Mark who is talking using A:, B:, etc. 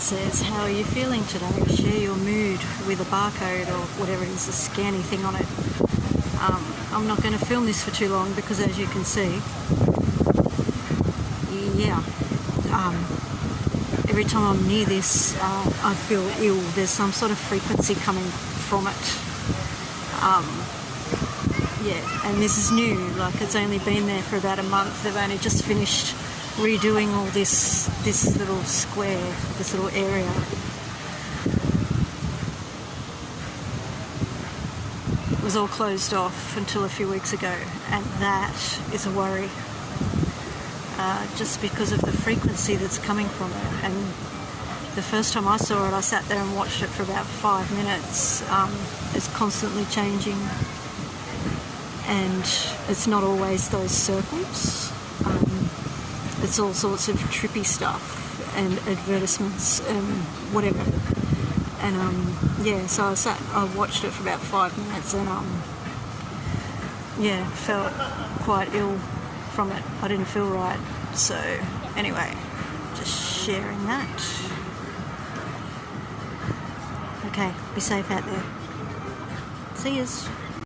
A: says, how are you feeling today? Share your mood with a barcode or whatever it is, a scanny thing on it. Um, I'm not going to film this for too long because as you can see, yeah, um, every time I'm near this, uh, I feel ill. There's some sort of frequency coming from it. Um, yeah, and this is new, like it's only been there for about a month. They've only just finished redoing all this, this little square, this little area. It was all closed off until a few weeks ago, and that is a worry. Uh, just because of the frequency that's coming from it. And the first time I saw it, I sat there and watched it for about five minutes. Um, it's constantly changing, and it's not always those circles. Um, it's all sorts of trippy stuff and advertisements and whatever. And um, yeah, so I sat, I watched it for about five minutes, and um, yeah, felt quite ill from it. I didn't feel right. So, anyway, just sharing that. Okay, be safe out there. See yous.